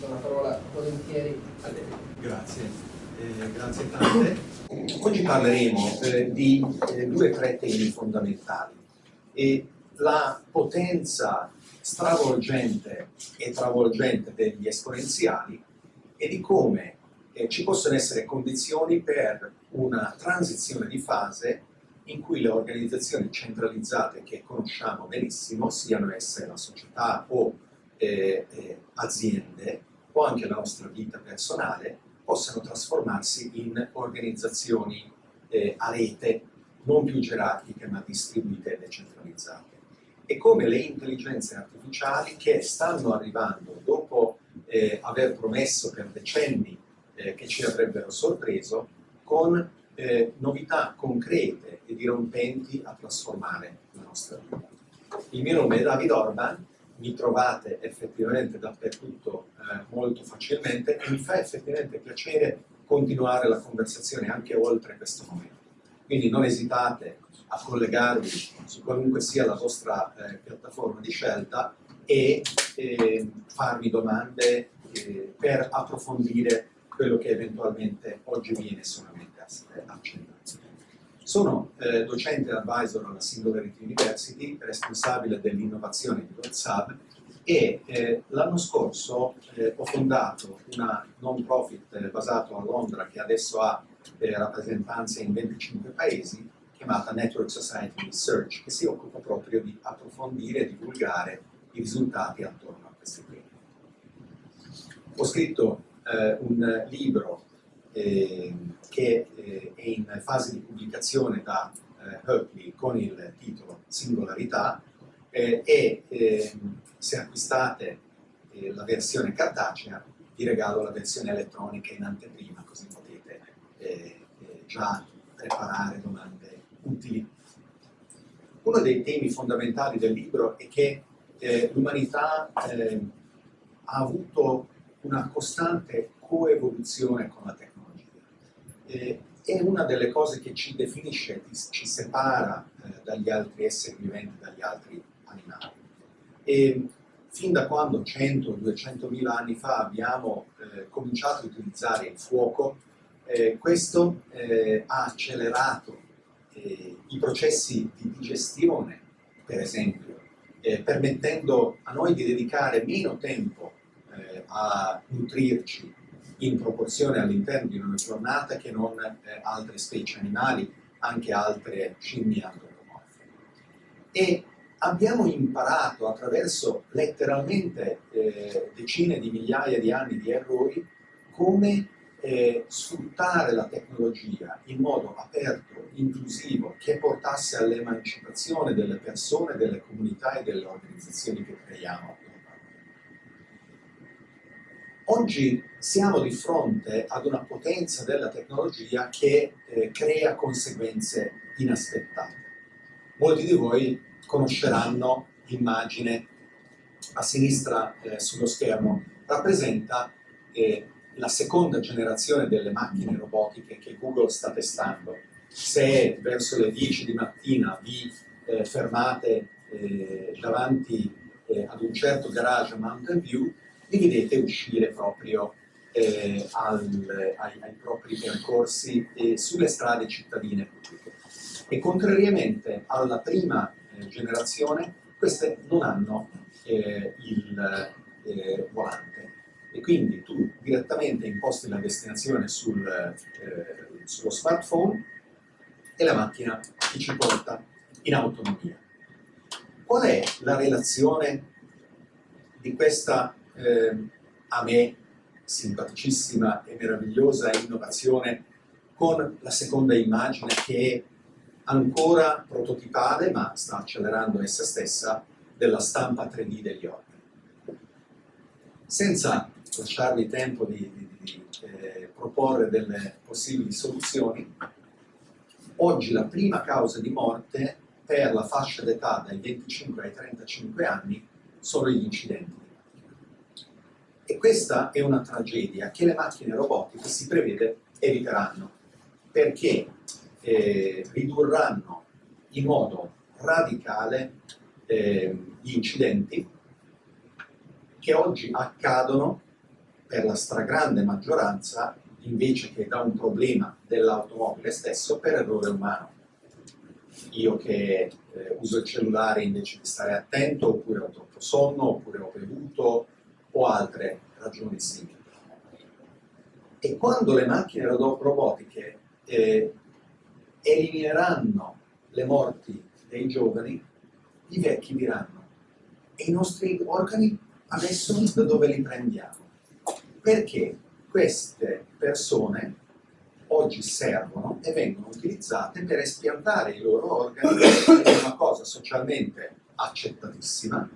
do la parola volentieri a lei. Grazie, eh, grazie tante. Oggi parleremo eh, di eh, due o tre temi fondamentali. E la potenza stravolgente e travolgente degli esponenziali e di come eh, ci possono essere condizioni per una transizione di fase in cui le organizzazioni centralizzate che conosciamo benissimo, siano esse la società o eh, eh, aziende o anche la nostra vita personale, possano trasformarsi in organizzazioni eh, a rete non più gerarchiche ma distribuite e decentralizzate. E come le intelligenze artificiali che stanno arrivando dopo eh, aver promesso per decenni eh, che ci avrebbero sorpreso, con eh, novità concrete e dirompenti a trasformare la nostra vita. Il mio nome è David Orban, mi trovate effettivamente dappertutto eh, molto facilmente e mi fa effettivamente piacere continuare la conversazione anche oltre questo momento. Quindi non esitate a collegarvi su qualunque sia la vostra eh, piattaforma di scelta e eh, farmi domande eh, per approfondire quello che eventualmente oggi viene solamente accennato. Sono eh, docente advisor alla Singularity University, responsabile dell'innovazione di WhatsApp e eh, l'anno scorso eh, ho fondato una non profit eh, basato a Londra che adesso ha eh, rappresentanze in 25 paesi chiamata Network Society Research che si occupa proprio di approfondire e divulgare i risultati attorno a questi temi. Ho scritto eh, un libro eh, che eh, è in fase di pubblicazione da eh, Berkeley con il titolo Singolarità eh, e ehm, se acquistate eh, la versione cartacea vi regalo la versione elettronica in anteprima così potete già preparare domande utili. Uno dei temi fondamentali del libro è che l'umanità ehm, ha avuto una costante coevoluzione con la tecnologia eh, è una delle cose che ci definisce, ci separa eh, dagli altri esseri viventi, dagli altri animali. E fin da quando 100-200 mila anni fa abbiamo eh, cominciato a utilizzare il fuoco, eh, questo eh, ha accelerato eh, i processi di digestione, per esempio, permettendo a noi di dedicare meno tempo a nutrirci in proporzione all'interno di una giornata che non eh, altre specie animali, anche altre scimmie antropomorfe. E abbiamo imparato attraverso letteralmente eh, decine di migliaia di anni di errori come eh, sfruttare la tecnologia in modo aperto, inclusivo, che portasse all'emancipazione delle persone, delle comunità e delle organizzazioni che creiamo Oggi siamo di fronte ad una potenza della tecnologia che eh, crea conseguenze inaspettate. Molti di voi conosceranno l'immagine a sinistra eh, sullo schermo, rappresenta eh, la seconda generazione delle macchine robotiche che Google sta testando. Se verso le 10 di mattina vi eh, fermate eh, davanti eh, ad un certo garage a Mountain View, li vedete uscire proprio eh, al, ai, ai, propri percorsi e sulle strade cittadine pubbliche. E contrariamente alla prima eh, generazione, queste non hanno eh, il eh, volante. E quindi tu direttamente imposti la destinazione sul, eh, sullo smartphone e la macchina ti ci porta in autonomia. Qual è la relazione di questa eh, a me simpaticissima e meravigliosa innovazione con la seconda immagine che è ancora prototipale ma sta accelerando essa stessa della stampa 3D degli organi. Senza lasciarvi tempo di, di, di eh, proporre delle possibili soluzioni, oggi la prima causa di morte per la fascia d'età dai 25 ai 35 anni sono gli incidenti e questa è una tragedia che le macchine robotiche si prevede eviteranno, perché eh, ridurranno in modo radicale eh, gli incidenti che oggi accadono per la stragrande maggioranza, invece che da un problema dell'automobile stesso, per errore umano. Io che eh, uso il cellulare invece di stare attento, oppure ho troppo sonno, oppure ho bevuto, o altre ragioni simili. E quando le macchine robotiche eh, elimineranno le morti dei giovani, i vecchi diranno e i nostri organi adesso da dove li prendiamo? Perché queste persone oggi servono e vengono utilizzate per espiantare i loro organi, è una cosa socialmente accettatissima,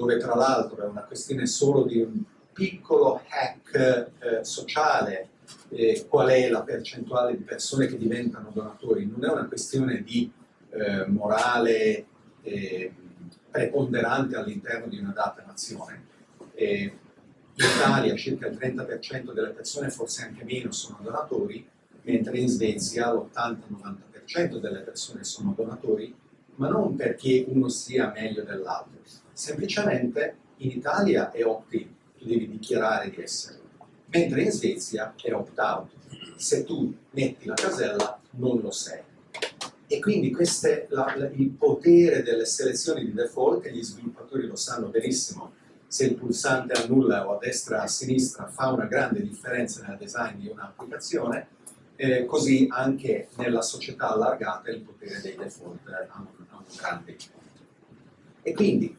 dove tra l'altro è una questione solo di un piccolo hack eh, sociale, eh, qual è la percentuale di persone che diventano donatori, non è una questione di eh, morale eh, preponderante all'interno di una data nazione. in Italia circa il 30% delle persone, forse anche meno, sono donatori, mentre in Svezia l'80-90% delle persone sono donatori, ma non perché uno sia meglio dell'altro, semplicemente in Italia è opt-in, tu devi dichiarare di esserlo, mentre in Svezia è opt-out, se tu metti la casella non lo sei. E quindi queste, la, la, il potere delle selezioni di default, gli sviluppatori lo sanno benissimo, se il pulsante annulla o a destra o a sinistra fa una grande differenza nel design di un'applicazione, eh, così anche nella società allargata il potere dei default ha un, grande. E quindi,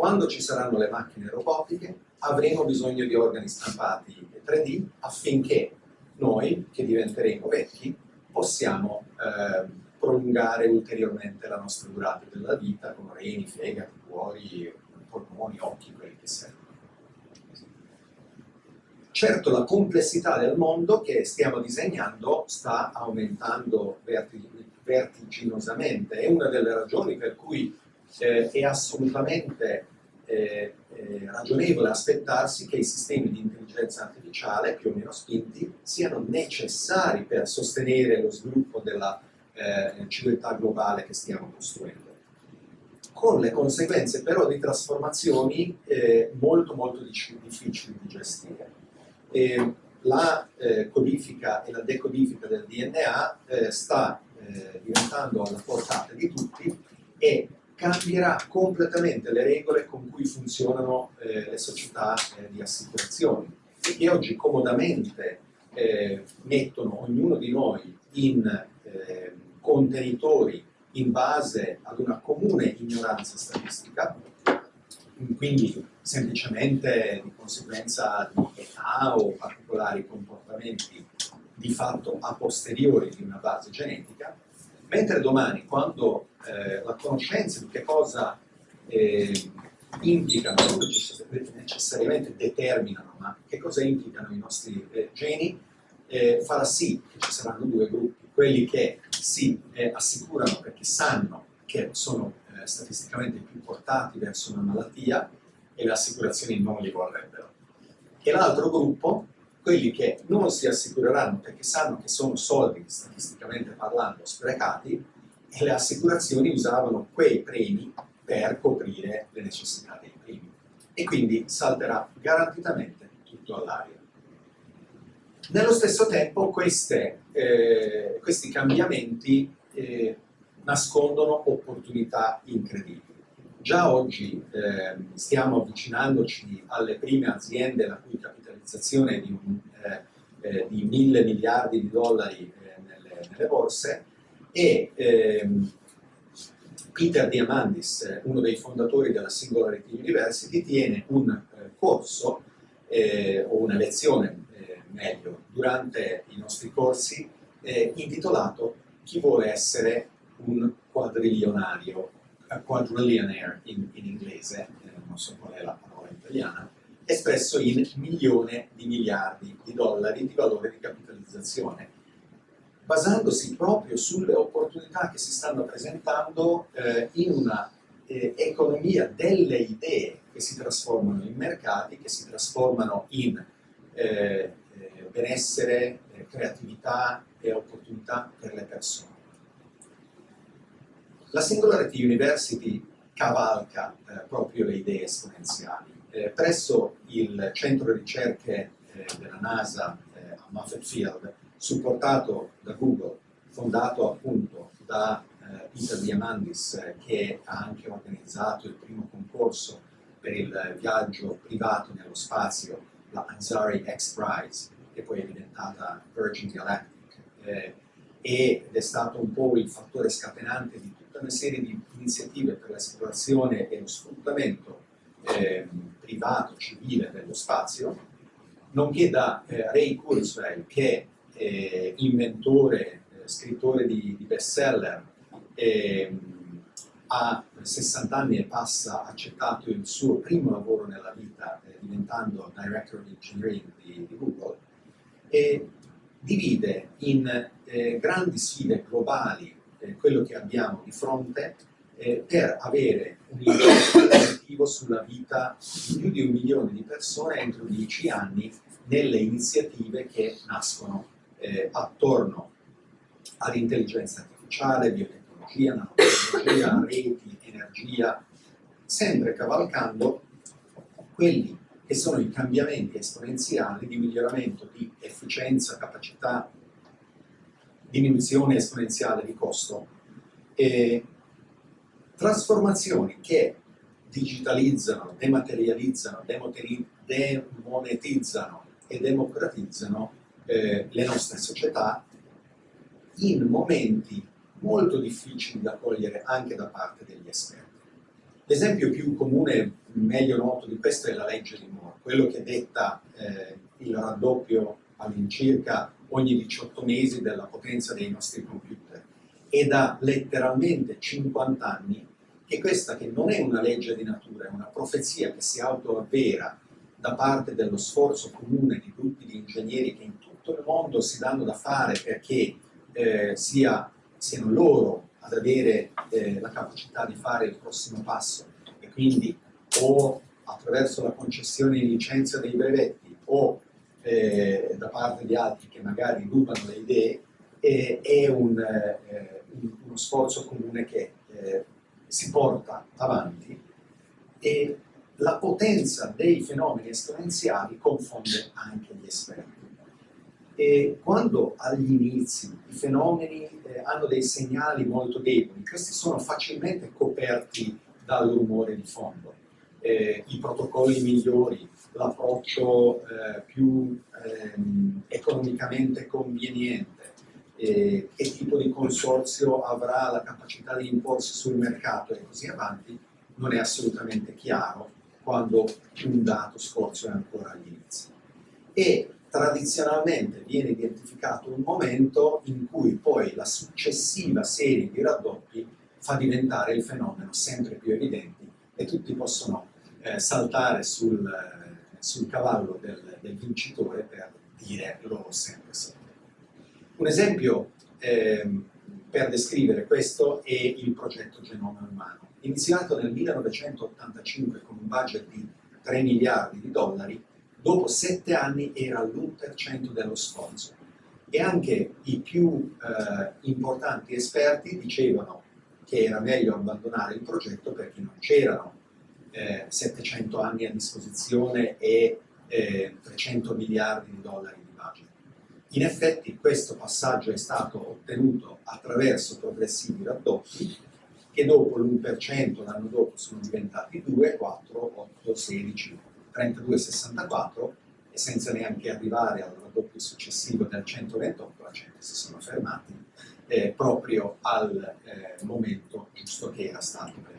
quando ci saranno le macchine robotiche, avremo bisogno di organi stampati 3D affinché noi, che diventeremo vecchi, possiamo eh, prolungare ulteriormente la nostra durata della vita con reni, fegati, cuori, polmoni, occhi, quelli che servono. Certo la complessità del mondo che stiamo disegnando sta aumentando vertiginosamente, è una delle ragioni per cui eh, è assolutamente eh, eh, ragionevole aspettarsi che i sistemi di intelligenza artificiale, più o meno spinti, siano necessari per sostenere lo sviluppo della eh, civiltà globale che stiamo costruendo con le conseguenze però di trasformazioni eh, molto molto difficili di gestire. E la eh, codifica e la decodifica del DNA eh, sta eh, diventando alla portata di tutti e cambierà completamente le regole con cui funzionano eh, le società eh, di assicurazioni. Che oggi comodamente mettono ognuno di noi in contenitori in base ad una comune ignoranza statistica, quindi semplicemente di conseguenza di età o particolari comportamenti di fatto a posteriori di una base genetica, mentre domani quando eh, la conoscenza di che cosa eh, implicano, necessariamente determinano, ma che cosa implicano i nostri eh, geni, eh, farà sì che ci saranno due gruppi, quelli che si eh, assicurano perché sanno che sono eh, statisticamente più portati verso una malattia e le assicurazioni non li vorrebbero. E l'altro gruppo, quelli che non si assicureranno perché sanno che sono soldi, statisticamente parlando, sprecati, e le assicurazioni usavano quei premi per coprire le necessità dei primi. E quindi salterà garantitamente tutto all'aria. Nello stesso tempo queste, eh, questi cambiamenti eh, nascondono opportunità incredibili. Già oggi eh, stiamo avvicinandoci alle prime aziende la cui capitalizzazione è di, un, eh, eh, di mille miliardi di dollari eh, nelle, nelle, borse e ehm, Peter Diamandis, uno dei fondatori della Singularity University, tiene un corso o una lezione meglio durante i nostri corsi eh, intitolato Chi vuole essere un quadrilionario, quadrillionaire in, in inglese, eh, non so qual è la parola italiana, espresso in milione di miliardi di dollari di valore di capitalizzazione, basandosi proprio sulle opportunità che si stanno presentando eh, in una eh, economia delle idee che si trasformano in mercati, che si trasformano in eh, benessere, eh, creatività e opportunità per le persone. La Singularity University cavalca eh, proprio le idee esponenziali. Eh, presso il centro ricerche eh, della NASA eh, a Muffet Field, supportato da Google, fondato appunto da eh, Peter Diamandis eh, che ha anche organizzato il primo concorso per il viaggio privato nello spazio, la Ansari X Prize, che poi è diventata Virgin Galactic, eh, ed è stato un po' il fattore scatenante di tutta una serie di iniziative per l'esplorazione e lo sfruttamento eh, privato, civile dello spazio, nonché da eh, Ray Kurzweil, che è eh, inventore, eh, scrittore di, di bestseller, ehm, a 60 anni e passa accettato il suo primo lavoro nella vita, eh, diventando Director of Engineering di, di Google, e divide in eh, grandi sfide globali eh, quello che abbiamo di fronte eh, per avere un impatto positivo sulla vita di più di un milione di persone entro dieci anni nelle iniziative che nascono eh, attorno all'intelligenza artificiale, biotecnologia, nanotecnologia, reti, energia, sempre cavalcando quelli che sono i cambiamenti esponenziali di miglioramento di efficienza, capacità, diminuzione esponenziale di costo. E trasformazioni che digitalizzano, dematerializzano, demonetizzano e democratizzano eh, le nostre società in momenti molto difficili da cogliere anche da parte degli esperti. L'esempio più comune, meglio noto di questo è la legge di Moore, quello che detta eh, il raddoppio all'incirca ogni 18 mesi della potenza dei nostri computer e da letteralmente 50 anni che questa che non è una legge di natura, è una profezia che si autoavvera da parte dello sforzo comune di gruppi di ingegneri che in tutto il mondo si danno da fare perché eh, sia, siano loro ad avere eh, la capacità di fare il prossimo passo. E quindi o attraverso la concessione di licenza dei brevetti o eh, da parte di altri che magari rubano le idee, eh, è un, eh, uno sforzo comune che eh, si porta avanti e la potenza dei fenomeni esponenziali confonde anche gli esperti. E quando agli inizi i fenomeni eh, hanno dei segnali molto deboli, questi sono facilmente coperti dal rumore di fondo. Eh, I protocolli migliori, l'approccio eh, più ehm, economicamente conveniente, eh, che tipo di consorzio avrà la capacità di imporsi sul mercato e così avanti, non è assolutamente chiaro quando un dato scorso è ancora agli inizi. E tradizionalmente viene identificato un momento in cui poi la successiva serie di raddoppi fa diventare il fenomeno sempre più evidente e tutti possono eh, saltare sul, eh, sul cavallo del, del, vincitore per dire loro sempre sempre. Un esempio eh, per descrivere questo è il progetto Genoma Umano, iniziato nel 1985 con un budget di 3 miliardi di dollari dopo sette anni era l'1% dello sforzo. E anche i più eh, importanti esperti dicevano che era meglio abbandonare il progetto perché non c'erano eh, 700 anni a disposizione e eh, 300 miliardi di dollari di budget. In effetti questo passaggio è stato ottenuto attraverso progressivi raddoppi che dopo l'1% l'anno dopo sono diventati 2, 4, 8, 16, 32,64 e senza neanche arrivare al raddoppio successivo del 128 la gente si sono fermati eh, proprio al eh, momento giusto che era stato.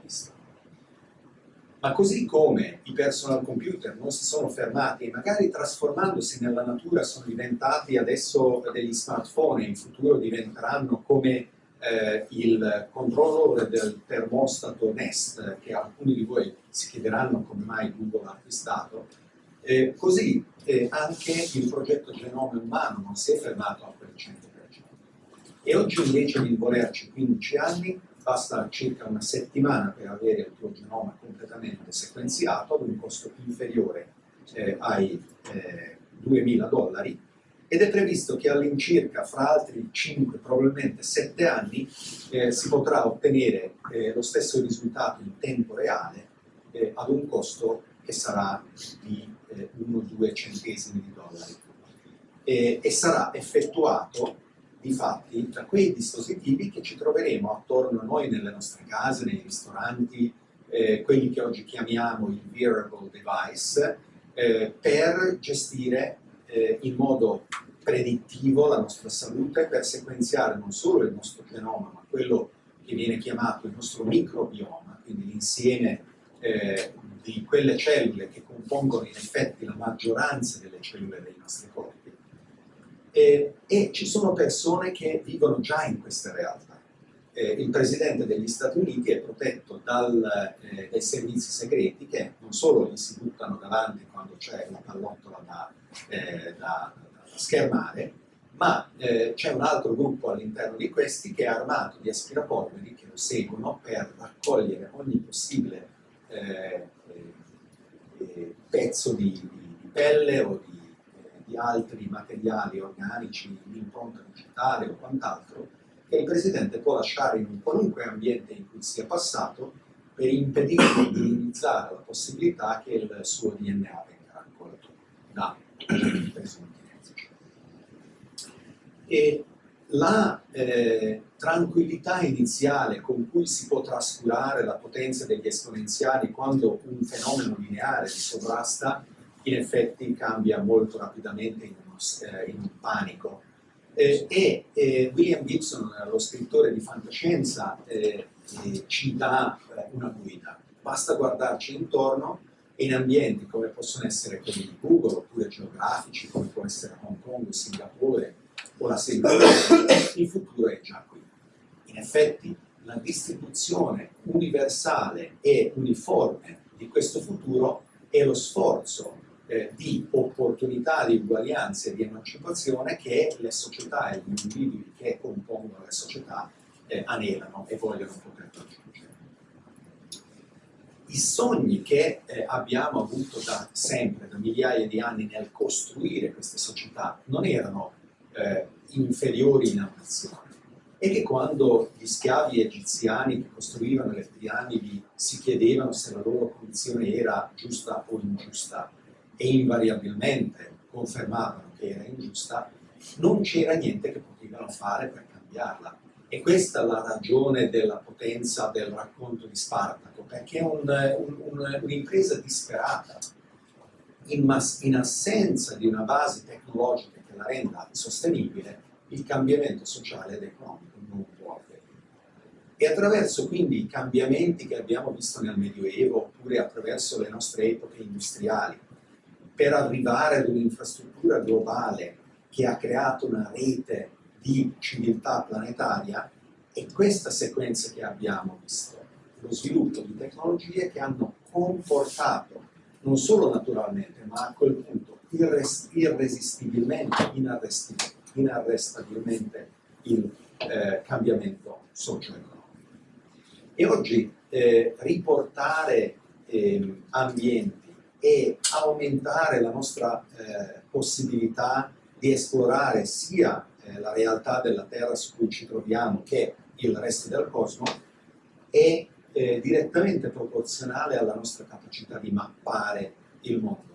Ma così come i personal computer non si sono fermati e magari trasformandosi nella natura sono diventati adesso degli smartphone e in futuro diventeranno come eh, il controller del termostato Nest, che alcuni di voi si chiederanno come mai Google ha acquistato, eh, così eh, anche il progetto Genome Umano non si è fermato a quel 100%. E oggi invece di volerci 15 anni, basta circa una settimana per avere il tuo genoma completamente sequenziato ad un costo inferiore eh, ai 2000 eh, dollari ed è previsto che all'incirca fra altri 5, probabilmente 7 anni, eh, si potrà ottenere eh, lo stesso risultato in tempo reale eh, ad un costo che sarà di 1-2 centesimi di dollari. E sarà effettuato di fatti da quei dispositivi che ci troveremo attorno a noi nelle nostre case, nei ristoranti, eh, quelli che oggi chiamiamo il wearable device, eh, per gestire eh, in modo predittivo la nostra salute, per sequenziare non solo il nostro genoma, ma quello che viene chiamato il nostro microbioma, quindi l'insieme eh, di quelle cellule che compongono in effetti la maggioranza delle cellule dei nostri corpi. E, e ci sono persone che vivono già in queste realtà. Eh, il Presidente degli Stati Uniti è protetto dal, eh, dai servizi segreti che non solo gli si buttano davanti quando c'è la pallottola da, eh, da, da schermare, ma eh, c'è un altro gruppo all'interno di questi che è armato di aspirapolveri che lo seguono per raccogliere ogni possibile eh, eh, pezzo di, di, pelle o di, eh, di, altri materiali organici, l'impronta digitale o quant'altro, che il Presidente può lasciare in un qualunque ambiente in cui sia passato per impedire di minimizzare la possibilità che il suo DNA venga raccolto da presunti E la eh, tranquillità iniziale con cui si può trascurare la potenza degli esponenziali quando un fenomeno lineare si sovrasta, in effetti cambia molto rapidamente in, uno, eh, in un panico. Eh, e eh, William Gibson, lo scrittore di fantascienza, ci dà una guida. Basta guardarci intorno in ambienti come possono essere quelli di Google, oppure geografici, come può essere Hong Kong, Singapore, o la Singapore, il futuro è già qui. In effetti la distribuzione universale e uniforme di questo futuro è lo sforzo eh, di opportunità, di uguaglianza e di emancipazione che le società e gli individui che compongono le società eh, anelano e vogliono poter raggiungere. I sogni che eh, abbiamo avuto da sempre, da migliaia di anni nel costruire queste società, non erano eh, inferiori in ambizione e che quando gli schiavi egiziani che costruivano le piramidi si chiedevano se la loro condizione era giusta o ingiusta e invariabilmente confermavano che era ingiusta, non c'era niente che potevano fare per cambiarla. E questa è la ragione della potenza del racconto di Spartaco, perché è un'impresa un, un, disperata, in, in assenza di una base tecnologica che la renda sostenibile, il cambiamento sociale ed economico non può avvenire. E attraverso quindi i cambiamenti che abbiamo visto nel Medioevo, oppure attraverso le nostre epoche industriali, per arrivare ad un'infrastruttura globale che ha creato una rete di civiltà planetaria, è questa sequenza che abbiamo visto, lo sviluppo di tecnologie che hanno comportato, non solo naturalmente, ma a quel punto irres irresistibilmente, inarrestabilmente il eh, cambiamento socio-economico. E oggi eh, riportare eh, ambienti e aumentare la nostra eh, possibilità di esplorare sia eh, la realtà della Terra su cui ci troviamo che il resto del cosmo è eh, direttamente proporzionale alla nostra capacità di mappare il mondo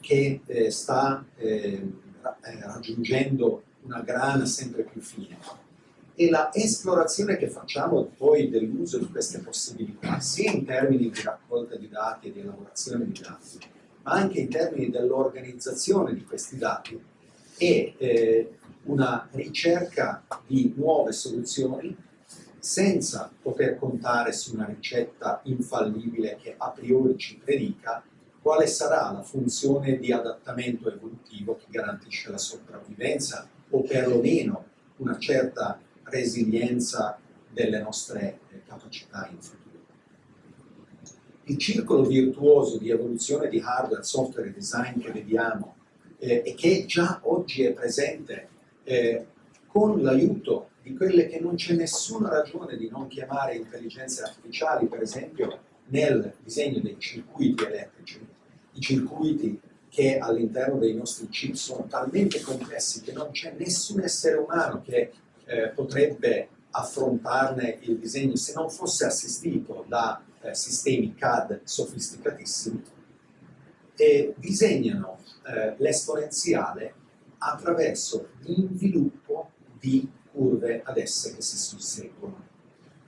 che eh, sta eh, eh, raggiungendo una grana sempre più fine. E la esplorazione che facciamo poi dell'uso di queste possibilità, sia in termini di raccolta di dati e di elaborazione di dati, ma anche in termini dell'organizzazione di questi dati, è eh, una ricerca di nuove soluzioni senza poter contare su una ricetta infallibile che a priori ci predica quale sarà la funzione di adattamento evolutivo che garantisce la sopravvivenza o perlomeno una certa resilienza delle nostre eh, capacità in futuro. Il circolo virtuoso di evoluzione di hardware, software e design che vediamo eh, e che già oggi è presente eh, con l'aiuto di quelle che non c'è nessuna ragione di non chiamare intelligenze artificiali, per esempio nel disegno dei circuiti elettrici, i circuiti che all'interno dei nostri chip sono talmente complessi che non c'è nessun essere umano che eh, potrebbe affrontarne il disegno se non fosse assistito da eh, sistemi CAD sofisticatissimi. e disegnano eh, l'esponenziale attraverso l'inviluppo di curve ad esse che si susseguono.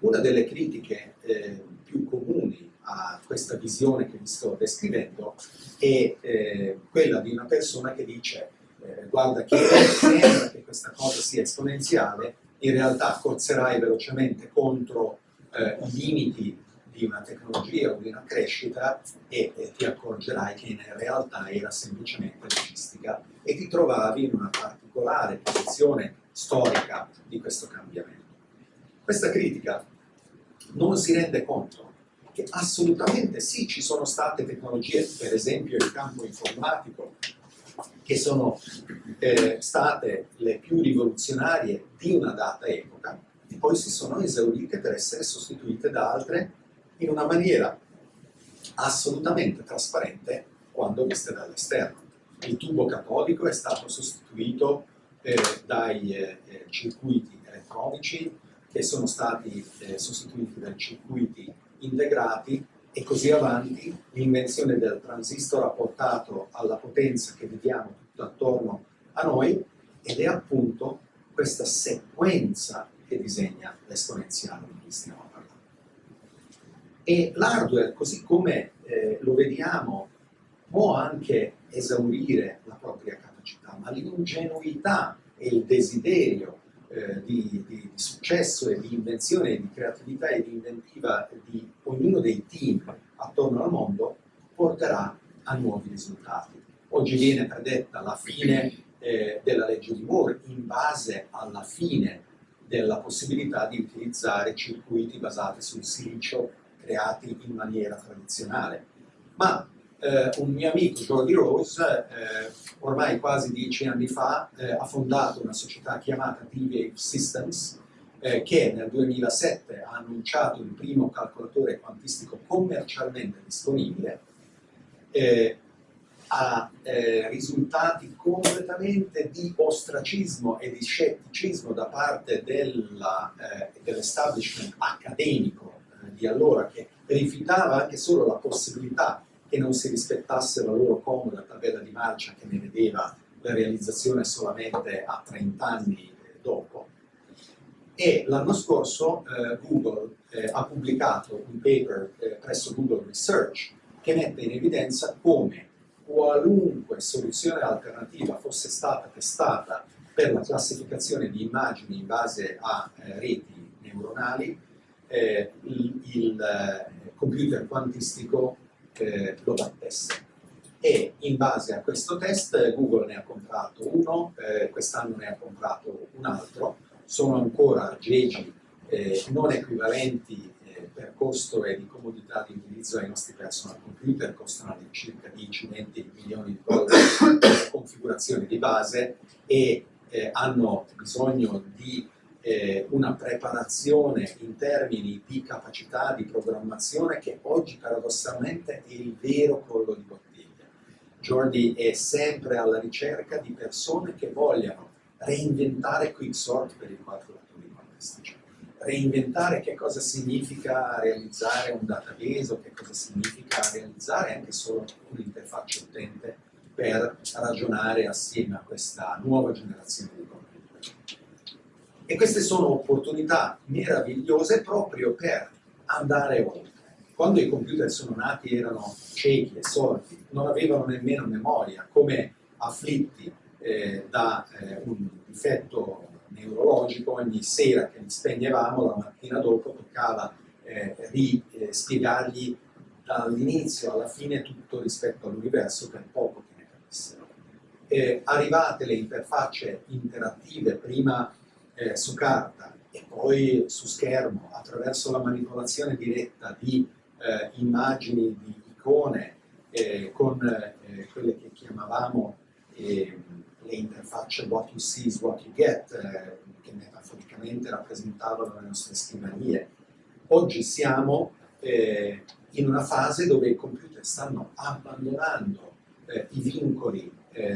Una delle critiche eh, più comuni a questa visione che vi sto descrivendo è eh, quella di una persona che dice eh, guarda che sembra che questa cosa sia esponenziale, in realtà corserai velocemente contro eh, i limiti di una tecnologia o di una crescita e, e ti accorgerai che in realtà era semplicemente logistica e ti trovavi in una particolare posizione storica di questo cambiamento. Questa critica non si rende conto che assolutamente sì, ci sono state tecnologie, per esempio il campo informatico, che sono eh, state le più rivoluzionarie di una data epoca e poi si sono esaurite per essere sostituite da altre in una maniera assolutamente trasparente quando viste dall'esterno. Il tubo catodico è stato sostituito eh, dai eh, eh circuiti elettronici che sono stati eh, sostituiti dai circuiti integrati e così avanti, l'invenzione del transistor ha portato alla potenza che vediamo tutto attorno a noi ed è appunto questa sequenza che disegna l'esponenziale di cui stiamo parlando. E l'hardware, così come eh, lo vediamo, può anche esaurire la propria capacità, ma l'ingenuità e il desiderio eh, di, di, di, successo e di invenzione, di creatività e di inventiva di ognuno dei team attorno al mondo porterà a nuovi risultati. Oggi viene predetta la fine eh, della legge di Moore in base alla fine della possibilità di utilizzare circuiti basati sul silicio creati in maniera tradizionale. Ma eh, un mio amico, Jordi Rose, eh, ormai quasi dieci anni fa, eh, ha fondato una società chiamata DVA Systems, eh, che nel 2007 ha annunciato il primo calcolatore quantistico commercialmente disponibile, eh, ha eh, risultati completamente di ostracismo e di scetticismo da parte dell'establishment accademico di allora, che rifiutava anche solo la possibilità che non si rispettasse la loro comoda tabella di marcia che ne vedeva la realizzazione solamente a 30 anni dopo. E l'anno scorso eh, Google eh, ha pubblicato un paper eh, presso Google Research che mette in evidenza come qualunque soluzione alternativa fosse stata testata per la classificazione di immagini in base a eh, reti neuronali, eh, il, eh, computer quantistico eh, lo battesse. E in base a questo test Google ne ha comprato uno, eh, quest'anno ne ha comprato un altro, sono ancora aggeggi eh, non equivalenti eh, per costo e di comodità di utilizzo ai nostri personal computer, costano circa 10-20 milioni di dollari per configurazione di base e eh, hanno bisogno di eh, una preparazione in termini di capacità di programmazione che oggi paradossalmente è il vero collo di bottiglia. Jordi è sempre alla ricerca di persone che vogliano reinventare Quicksort per i calcolatori quantistici, reinventare che cosa significa realizzare un database o che cosa significa realizzare anche solo un'interfaccia utente per ragionare assieme a questa nuova generazione di. E queste sono opportunità meravigliose proprio per andare oltre. Quando i computer sono nati erano ciechi e sordi, non avevano nemmeno memoria, come afflitti eh, da eh, un difetto neurologico, ogni sera che li spegnevamo, la mattina dopo toccava eh, rispiegargli dall'inizio alla fine tutto rispetto all'universo per poco che ne capissero. arrivate le interfacce interattive, prima eh, su carta e poi su schermo attraverso la manipolazione diretta di eh, immagini, di icone eh, con eh, quelle che chiamavamo ehm, le interfacce what you see is what you get, eh, che metaforicamente rappresentavano le nostre scrivanie. Oggi siamo eh, in una fase dove i computer stanno abbandonando i vincoli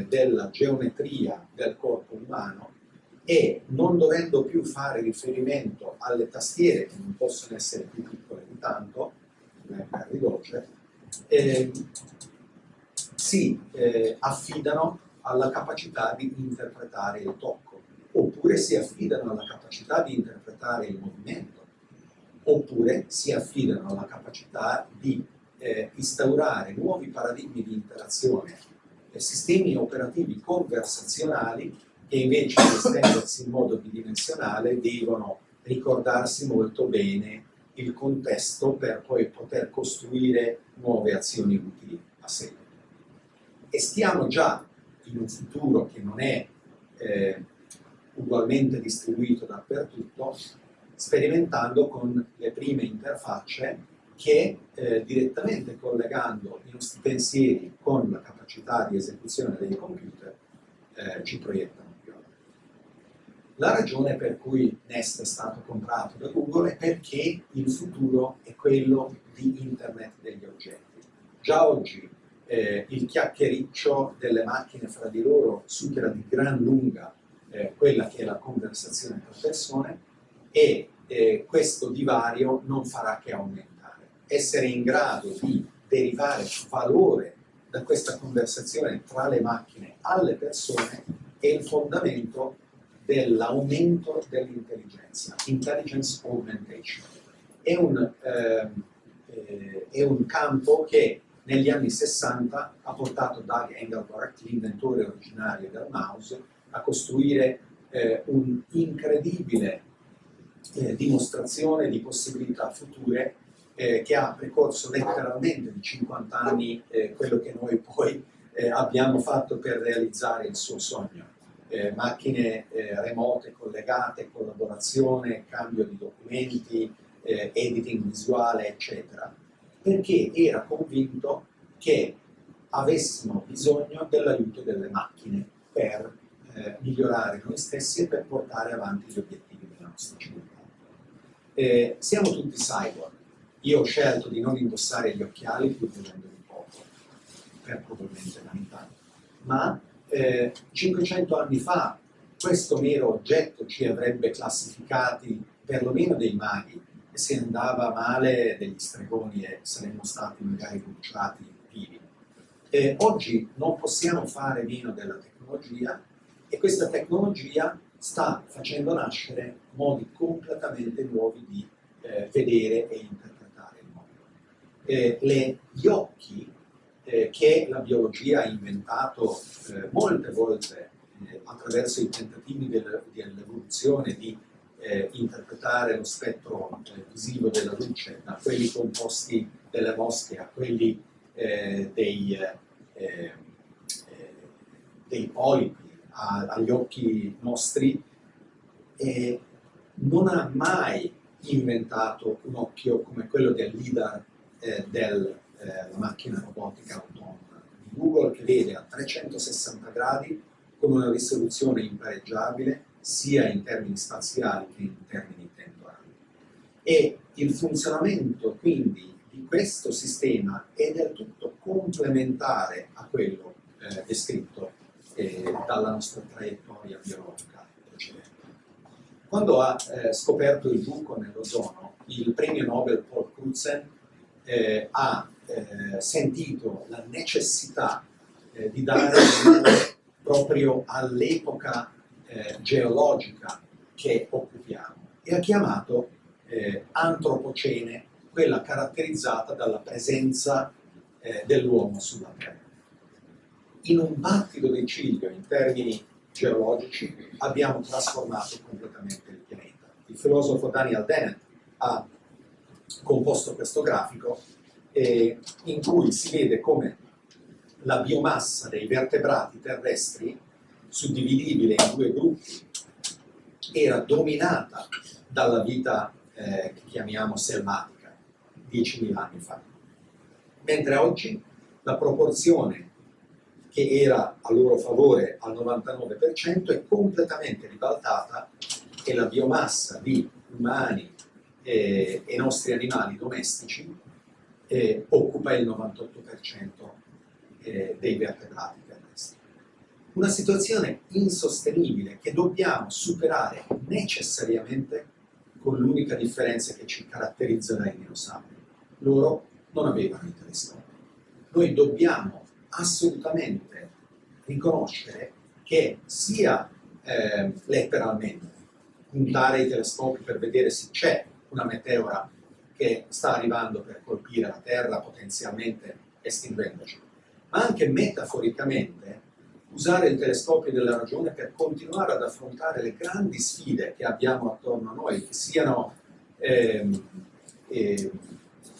della geometria del corpo umano e non dovendo più fare riferimento alle tastiere che non possono essere più piccole di tanto, come Harry Doce, eh, si eh, affidano alla capacità di interpretare il tocco, oppure si affidano alla capacità di interpretare il movimento, oppure si affidano alla capacità di eh, instaurare nuovi paradigmi di interazione, sistemi operativi conversazionali che invece di estendersi in modo bidimensionale devono ricordarsi molto bene il contesto per poi poter costruire nuove azioni utili a seguito. E stiamo già in un futuro che non è eh, ugualmente distribuito dappertutto, sperimentando con le prime interfacce che eh, direttamente collegando i nostri pensieri con la capacità di esecuzione dei computer eh, ci proiettano. La ragione per cui Nest è stato comprato da Google è perché il futuro è quello di Internet degli oggetti. Già oggi eh, il chiacchiericcio delle macchine fra di loro supera di gran lunga eh, quella che è la conversazione tra persone e eh, questo divario non farà che aumentare. Essere in grado di derivare valore da questa conversazione tra le macchine alle persone è il fondamento dell'aumento dell'intelligenza, intelligence augmentation. È un, eh, eh, è un, campo che negli anni 60 ha portato Doug Engelbart, l'inventore originario del mouse, a costruire eh, un'incredibile eh, dimostrazione di possibilità future eh, che ha precorso letteralmente di 50 anni quello che noi poi abbiamo fatto per realizzare il suo sogno eh, macchine eh, remote collegate, collaborazione, cambio di documenti, eh, editing visuale, eccetera, perché era convinto che avessimo bisogno dell'aiuto delle macchine per eh, migliorare noi stessi e per portare avanti gli obiettivi della nostra civiltà. Eh, siamo tutti cyborg. Io ho scelto di non indossare gli occhiali pur vivendo di poco, per probabilmente vanità, ma eh, 500 anni fa questo mero oggetto ci avrebbe classificati perlomeno dei maghi e se andava male degli stregoni e saremmo stati magari bruciati vivi. Eh, oggi non possiamo fare meno della tecnologia e questa tecnologia sta facendo nascere modi completamente nuovi di eh, vedere e interpretare il mondo. Eh, le, gli occhi eh, che la biologia ha inventato eh, molte volte eh, attraverso i tentativi del, dell'evoluzione di eh, interpretare lo spettro eh, visivo della luce, da quelli composti delle mosche a quelli eh, dei, dei, polipi, a, agli occhi nostri, non ha mai inventato un occhio come quello del leader del eh, la macchina robotica autonoma di Google che vede a 360 gradi con una risoluzione impareggiabile sia in termini spaziali che in termini temporali. E il funzionamento quindi di questo sistema è del tutto complementare a quello eh, descritto eh, dalla nostra traiettoria biologica precedente. Quando ha eh, scoperto il buco nell'ozono, il premio Nobel Paul Crutzen eh, ha eh, sentito la necessità eh, di dare proprio all'epoca eh, geologica che occupiamo e ha chiamato eh, antropocene quella caratterizzata dalla presenza eh, dell'uomo sulla Terra. In un battito di ciglio in termini geologici abbiamo trasformato completamente il pianeta. Il filosofo Daniel Dennett ha composto questo grafico eh, in cui si vede come la biomassa dei vertebrati terrestri, suddividibile in due gruppi, era dominata dalla vita eh, che chiamiamo selvatica 10.000 anni fa. Mentre oggi la proporzione che era a loro favore al 99% è completamente ribaltata e la biomassa di umani e, e nostri animali domestici eh, occupa il 98% eh, dei vertebrati terrestri. Una situazione insostenibile che dobbiamo superare necessariamente con l'unica differenza che ci caratterizza dai dinosauri. Loro non avevano i telescopi. Noi dobbiamo assolutamente riconoscere che sia eh, letteralmente puntare i telescopi per vedere se c'è una meteora che sta arrivando per colpire la Terra potenzialmente estinguendoci, ma anche metaforicamente usare il telescopio della ragione per continuare ad affrontare le grandi sfide che abbiamo attorno a noi, che siano ehm, eh,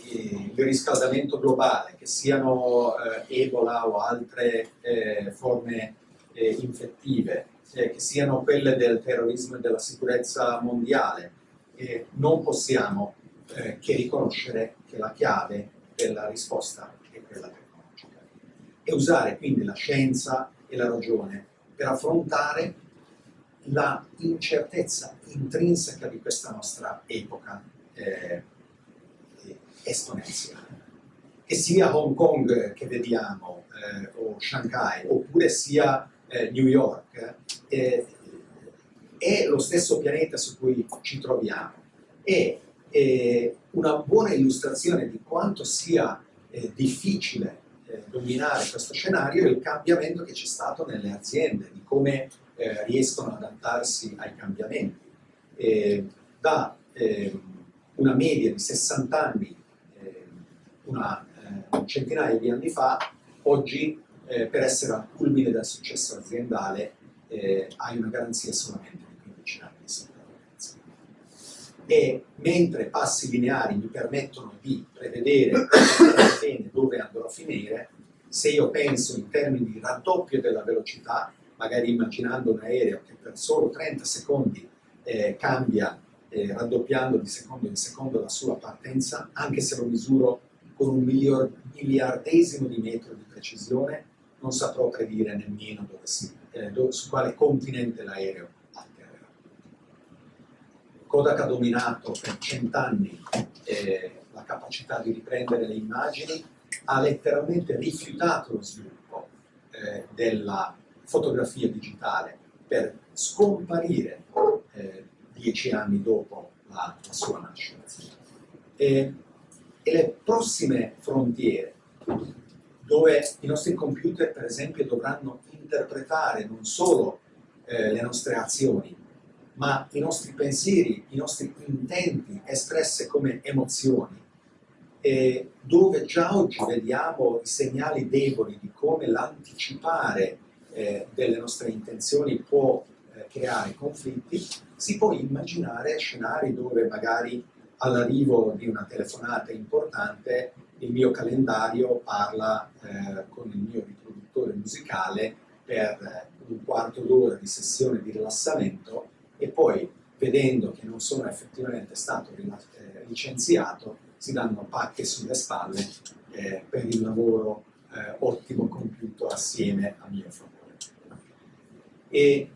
il riscaldamento globale, che siano eh, Ebola o altre eh, forme eh, infettive, eh, che siano quelle del terrorismo e della sicurezza mondiale, non possiamo eh, che riconoscere che la chiave della risposta è quella tecnologica e usare quindi la scienza e la ragione per affrontare la incertezza intrinseca di questa nostra epoca eh, esponenziale. Che sia Hong Kong che vediamo, eh, o Shanghai, oppure sia eh, New York, eh, è lo stesso pianeta su cui ci troviamo. E una buona illustrazione di quanto sia eh, difficile eh, dominare questo scenario è il cambiamento che c'è stato nelle aziende, di come eh, riescono ad adattarsi ai cambiamenti. da ehm, una media di 60 anni, ehm, una eh, centinaia di anni fa, oggi eh, per essere al culmine del successo aziendale eh, hai una garanzia solamente di 15 anni di sopravvivenza. E mentre passi lineari mi permettono di prevedere bene dove andrò a finire, se io penso in termini di raddoppio della velocità, magari immaginando un aereo che per solo 30 secondi eh, cambia eh, raddoppiando di secondo in secondo la sua partenza, anche se lo misuro con un miliardesimo di metro di precisione, non saprò predire nemmeno dove si, eh, dove, su quale continente l'aereo. Kodak ha dominato per cent'anni eh, la capacità di riprendere le immagini, ha letteralmente rifiutato lo sviluppo eh, della fotografia digitale per scomparire eh, dieci anni dopo la, la sua nascita. E, e le prossime frontiere dove i nostri computer per esempio dovranno interpretare non solo eh, le nostre azioni, ma i nostri pensieri, i nostri intenti espresse come emozioni, e dove già oggi vediamo i segnali deboli di come l'anticipare eh, delle nostre intenzioni può eh, creare conflitti, si può immaginare scenari dove magari all'arrivo di una telefonata importante il mio calendario parla eh, con il mio riproduttore musicale per eh, un quarto d'ora di sessione di rilassamento e poi vedendo che non sono effettivamente stato eh, licenziato si danno pacche sulle spalle eh, per il lavoro eh, ottimo compiuto assieme a mio favore. E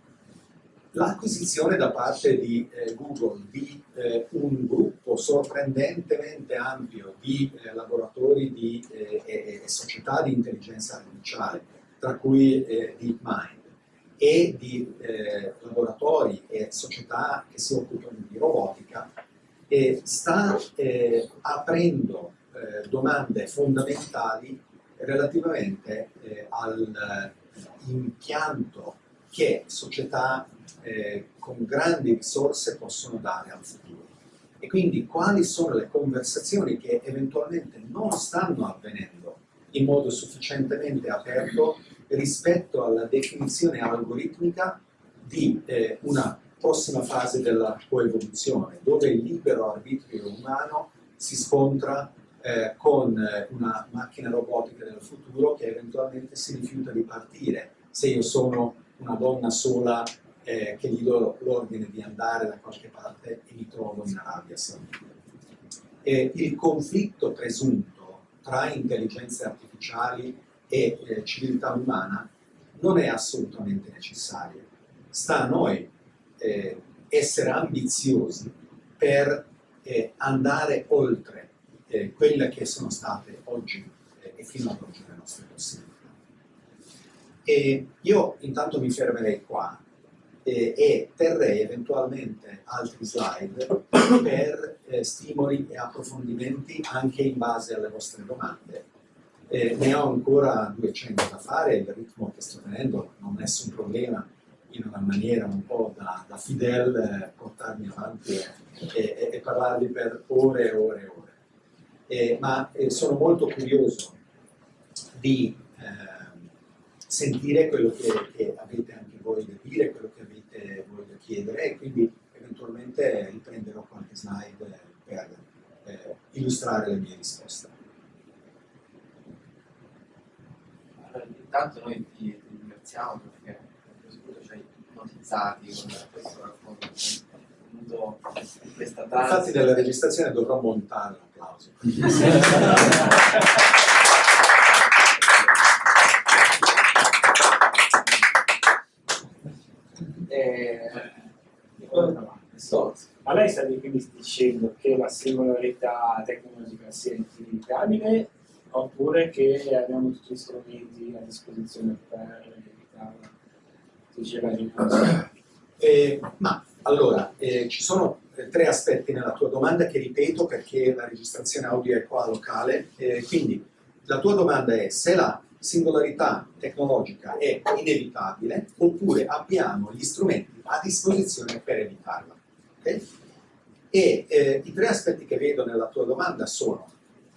l'acquisizione da parte di eh, Google di eh, un gruppo sorprendentemente ampio di eh, laboratori di, e, e, società di intelligenza artificiale, tra cui DeepMind, e di eh, laboratori e società che si occupano di robotica, sta aprendo domande fondamentali relativamente all'impianto che società eh, con grandi risorse possono dare al futuro. E quindi quali sono le conversazioni che eventualmente non stanno avvenendo in modo sufficientemente aperto rispetto alla definizione algoritmica di eh, una prossima fase della coevoluzione, dove il libero arbitrio umano si scontra eh, con eh, una macchina robotica del futuro che eventualmente si rifiuta di partire. Se io sono una donna sola eh, che gli do l'ordine di andare da qualche parte e mi trovo in Arabia Saudita. Il conflitto presunto tra intelligenze artificiali e eh, civiltà umana non è assolutamente necessario. Sta a noi eh, essere ambiziosi per eh, andare oltre eh, quelle che sono state oggi eh, e fino ad oggi le nostre possibilità. E io intanto mi fermerei qua eh, e terrei eventualmente altri slide per stimoli e approfondimenti anche in base alle vostre domande. Eh, ne ho ancora 200 da fare, il ritmo che sto tenendo non è nessun problema in una maniera un po' da, da Fidel eh, portarmi avanti e, e, e, parlarvi per ore e ore e ore. Eh, ma eh, sono molto curioso di ehm, sentire quello che, che, avete anche voi da dire, quello che avete voi da chiedere e quindi eventualmente riprenderò qualche slide per eh, illustrare le mie risposte. Allora, intanto noi ti, ti ringraziamo perché ci hai ipnotizzati con questo racconto di questa trans. Infatti nella registrazione dovrò montare l'applauso. eh, ma lei sta quindi dicendo che la singolarità tecnologica sia infinitamente oppure che abbiamo tutti gli strumenti a disposizione per evitarla? Eh, ma allora, eh, ci sono eh, tre aspetti nella tua domanda che ripeto perché la registrazione audio è qua locale. Eh, quindi la tua domanda è se la singolarità tecnologica è inevitabile oppure abbiamo gli strumenti a disposizione per evitarla. Okay? E eh, i tre aspetti che vedo nella tua domanda sono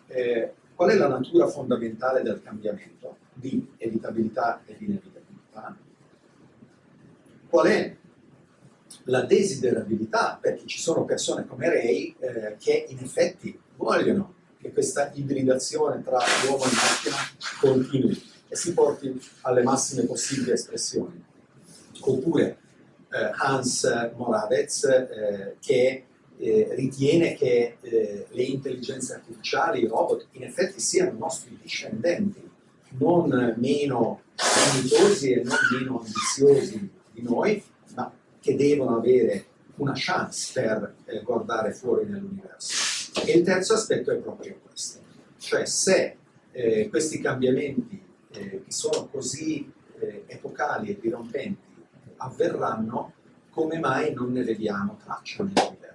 eh, qual è la natura fondamentale del cambiamento? Di evitabilità ed inevitabilità, qual è la desiderabilità, perché ci sono persone come Ray eh, che in effetti vogliono che questa ibridazione tra uomo e macchina continui e si porti alle massime possibili espressioni. Oppure eh, Hans Moravec eh, che eh, ritiene che eh, le intelligenze artificiali, i robot, in effetti siano nostri discendenti, non meno dignitosi e non meno ambiziosi di noi, ma che devono avere una chance per eh, guardare fuori nell'universo. E il terzo aspetto è proprio questo, cioè se eh, questi cambiamenti eh, che sono così epocali e dirompenti avverranno, come mai non ne vediamo traccia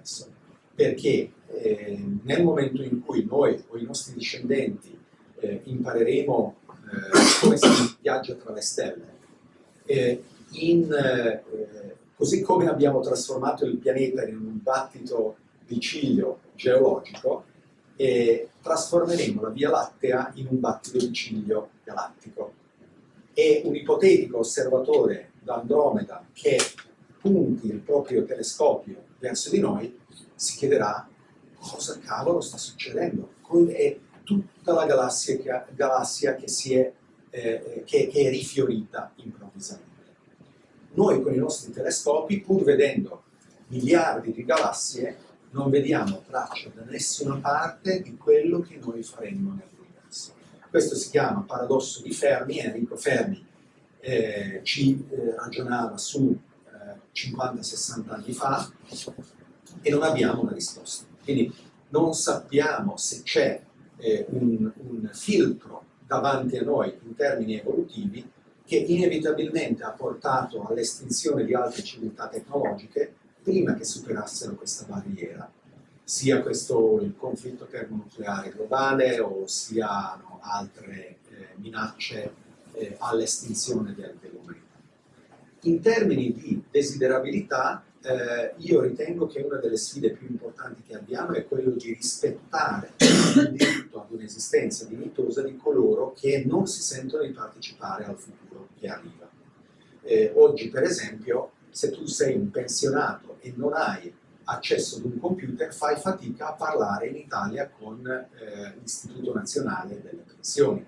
nell'universo? Perché eh, nel momento in cui noi o i nostri discendenti eh, impareremo eh, come si viaggia tra le stelle, in, così come abbiamo trasformato il pianeta in un battito di ciglio geologico trasformeremo la Via Lattea in un battito di ciglio galattico. E un ipotetico osservatore da Andromeda che punti il proprio telescopio verso di noi si chiederà cosa cavolo sta succedendo? È tutta la galassia che, galassia che, è, eh, che, che è rifiorita improvvisamente. Noi con i nostri telescopi, pur vedendo miliardi di galassie, non vediamo traccia da nessuna parte di quello che noi faremmo nell'universo. Questo si chiama paradosso di Fermi, Enrico Fermi eh, ci eh, ragionava su eh, 50-60 anni fa e non abbiamo una risposta. Quindi non sappiamo se c'è eh, un, un filtro davanti a noi in termini evolutivi che inevitabilmente ha portato all'estinzione di altre civiltà tecnologiche prima che superassero questa barriera, sia questo il conflitto termonucleare globale o siano altre eh, minacce eh, all'estinzione del, dell'umanità. In termini di desiderabilità, eh, io ritengo che una delle sfide più importanti che abbiamo è quello di rispettare il diritto ad un'esistenza dignitosa di coloro che non si sentono di partecipare al futuro che arriva. Eh, oggi, per esempio, se tu sei un pensionato e non hai accesso ad un computer, fai fatica a parlare in Italia con eh, l'Istituto Nazionale delle Pensioni.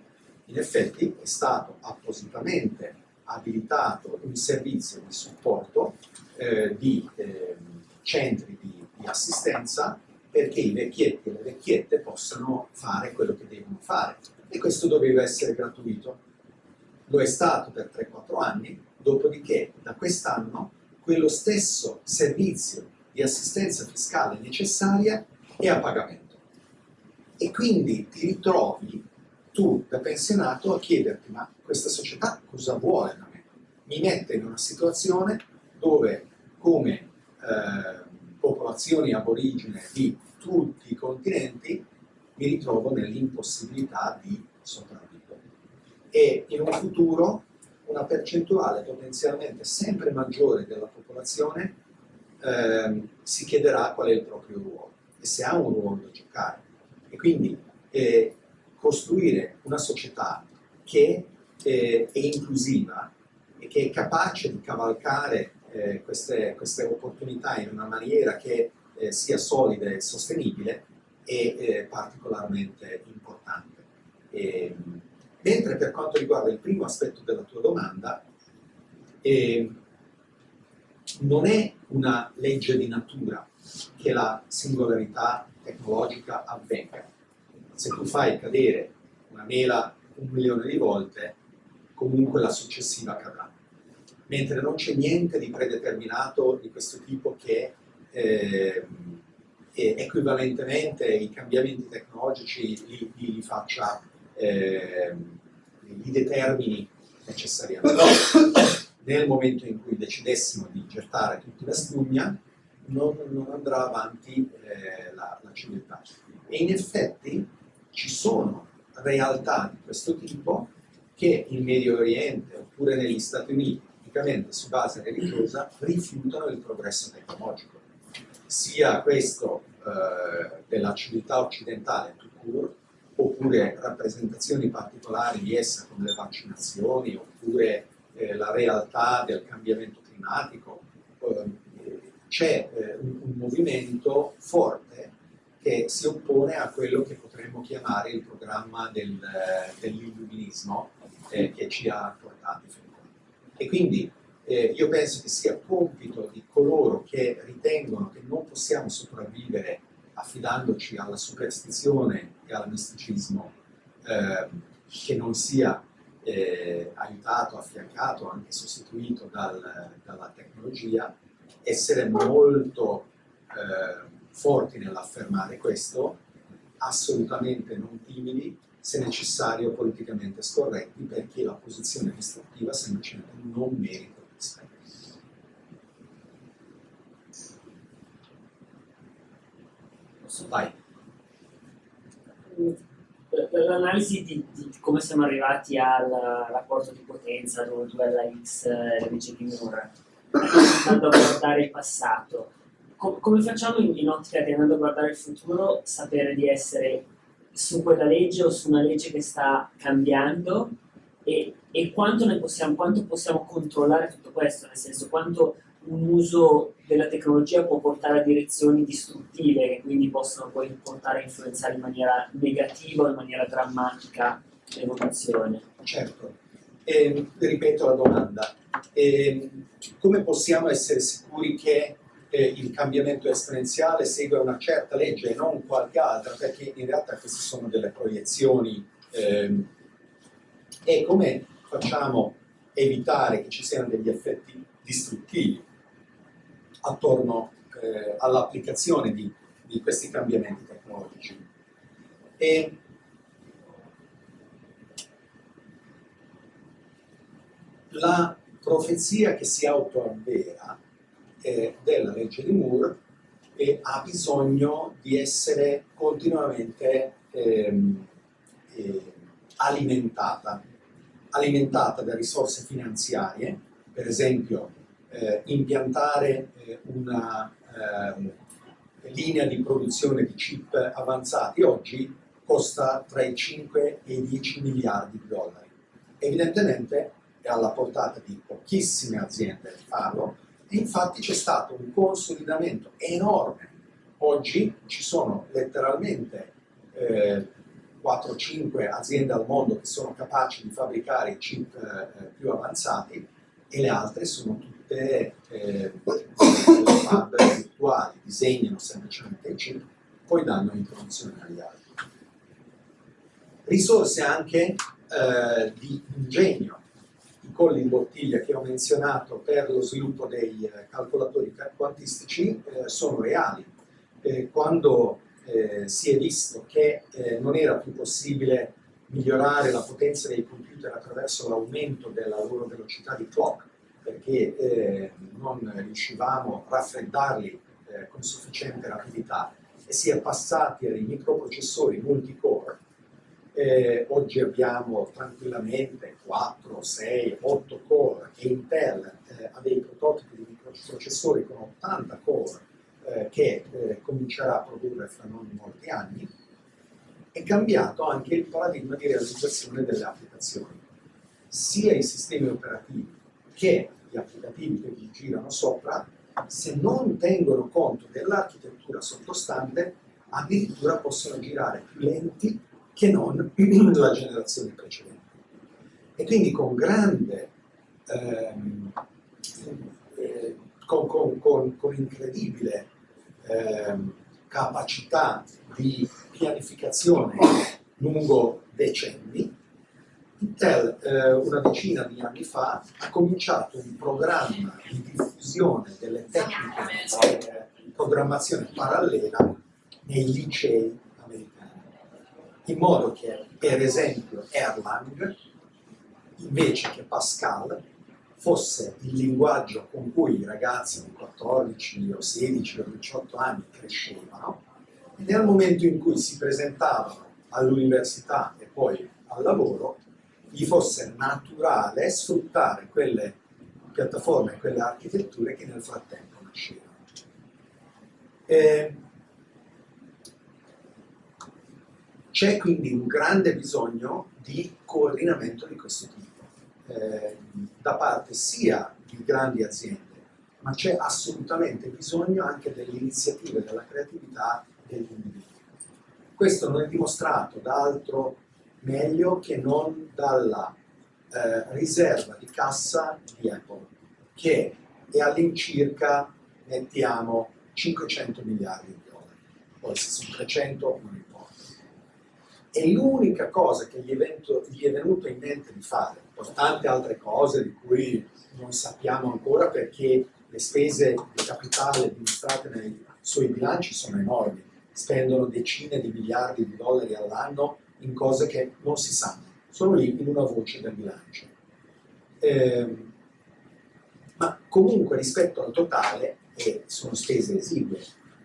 In effetti è stato appositamente abilitato un servizio di supporto eh, di eh, centri di, di, assistenza perché i vecchietti e le vecchiette possano fare quello che devono fare. E questo doveva essere gratuito. Lo è stato per 3-4 anni, dopodiché da quest'anno quello stesso servizio di assistenza fiscale necessaria è a pagamento. E quindi ti ritrovi tu da pensionato a chiederti ma questa società cosa vuole da me? Mi mette in una situazione dove come eh, popolazioni aborigene di tutti i continenti mi ritrovo nell'impossibilità di sopravvivere. e in un futuro una percentuale potenzialmente sempre maggiore della popolazione ehm, si chiederà qual è il proprio ruolo e se ha un ruolo da giocare. E quindi eh, costruire una società che eh, è inclusiva e che è capace di cavalcare eh, queste, queste, opportunità in una maniera che eh, sia solida e sostenibile è eh, particolarmente importante. E, mentre per quanto riguarda il primo aspetto della tua domanda, eh, non è una legge di natura che la singolarità tecnologica avvenga. Se tu fai cadere una mela un milione di volte, comunque la successiva cadrà. Mentre non c'è niente di predeterminato di questo tipo che eh, equivalentemente i cambiamenti tecnologici li, li, li faccia, eh, li determini necessariamente. Nel momento in cui decidessimo di gettare tutti la spugna, non, non andrà avanti eh, la, la civiltà. E in effetti ci sono realtà di questo tipo che in Medio Oriente oppure negli Stati Uniti, tipicamente su base religiosa, rifiutano il progresso tecnologico. Sia questo eh, della civiltà occidentale court, oppure rappresentazioni particolari di essa come le vaccinazioni, oppure eh, la realtà del cambiamento climatico. Eh, c'è eh, un, un movimento forte che si oppone a quello che potremmo chiamare il programma del, dell'illuminismo eh, che ci ha portati fin qua. E quindi eh, io penso che sia compito di coloro che ritengono che non possiamo sopravvivere affidandoci alla superstizione e al misticismo eh, che non sia eh, aiutato, affiancato, anche sostituito dal, dalla tecnologia, essere molto eh, forti nell'affermare questo, assolutamente non timidi, se necessario politicamente scorretti, perché la posizione distruttiva semplicemente non merita rispetto. Vai. L'analisi di, di, come siamo arrivati al rapporto di potenza, dove tu la X invece di Moore, andando a guardare il passato, com come facciamo in, in ottica di andando a guardare il futuro sapere di essere su quella legge o su una legge che sta cambiando? E, e quanto, possiamo, quanto possiamo controllare tutto questo, nel senso quanto un uso della tecnologia può portare a direzioni distruttive che quindi possono poi portare a influenzare in maniera negativa o in maniera drammatica l'evoluzione. Certo, e, ripeto la domanda, e, come possiamo essere sicuri che eh, il cambiamento esponenziale segue una certa legge e non qualche altra, perché in realtà queste sono delle proiezioni. Ehm, e come facciamo evitare che ci siano degli effetti distruttivi attorno eh, all'applicazione di, di, questi cambiamenti tecnologici? E la profezia che si autoavvera eh, della legge di Moore e ha bisogno di essere continuamente ehm, eh, alimentata, alimentata da risorse finanziarie, per esempio eh, impiantare eh, una ehm, linea di produzione di chip avanzati oggi costa tra i 5 e i 10 miliardi di dollari. Evidentemente è alla portata di pochissime aziende farlo, infatti c'è stato un consolidamento enorme. Oggi ci sono letteralmente eh, 4-5 aziende al mondo che sono capaci di fabbricare i chip eh, più avanzati e le altre sono tutte eh, fab virtuali, disegnano semplicemente i chip, poi danno in produzione agli altri. Risorse anche eh, di ingegno, colli in bottiglia che ho menzionato per lo sviluppo dei eh, calcolatori quantistici eh, sono reali. Eh, quando eh, si è visto che eh, non era più possibile migliorare la potenza dei computer attraverso l'aumento della loro velocità di clock, perché eh, non riuscivamo a raffreddarli con sufficiente rapidità, e si è passati ai microprocessori multicore, eh, oggi abbiamo tranquillamente 4, 6, 8 core e Intel eh, ha dei prototipi di microprocessori con 80 core eh, che eh, comincerà a produrre fra non molti anni, è cambiato anche il paradigma di realizzazione delle applicazioni. Sia i sistemi operativi che gli applicativi che vi girano sopra, se non tengono conto dell'architettura sottostante, addirittura possono girare più lenti che non la generazione precedente. E quindi con grande, ehm, eh, con, con, con, con, incredibile ehm, capacità di pianificazione lungo decenni, Intel eh, una decina di anni fa ha cominciato un programma di diffusione delle tecniche di programmazione parallela nei licei in modo che per esempio Erlang invece che Pascal fosse il linguaggio con cui i ragazzi di 14 o 16 o 18 anni crescevano e nel momento in cui si presentavano all'università e poi al lavoro gli fosse naturale sfruttare quelle piattaforme, quelle architetture che nel frattempo nascevano. E C'è quindi un grande bisogno di coordinamento di questo tipo, eh, da parte sia di grandi aziende, ma c'è assolutamente bisogno anche delle iniziative, della creatività degli individui. Questo non è dimostrato da altro meglio che non dalla eh, riserva di cassa di Apple, che è all'incirca, mettiamo, 500 miliardi di dollari. Poi se sono 300 non importa e l'unica cosa che gli, evento, gli, è venuto in mente di fare, tante altre cose di cui non sappiamo ancora perché le spese di capitale dimostrate nei suoi bilanci sono enormi, spendono decine di miliardi di dollari all'anno in cose che non si sanno, sono lì in una voce del bilancio. Eh, ma comunque rispetto al totale, e sono spese esigue,